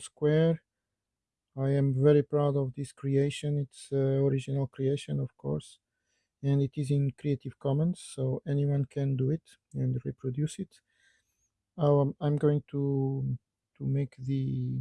Square. I am very proud of this creation. It's uh, original creation, of course, and it is in Creative Commons, so anyone can do it and reproduce it. Um, I'm going to to make the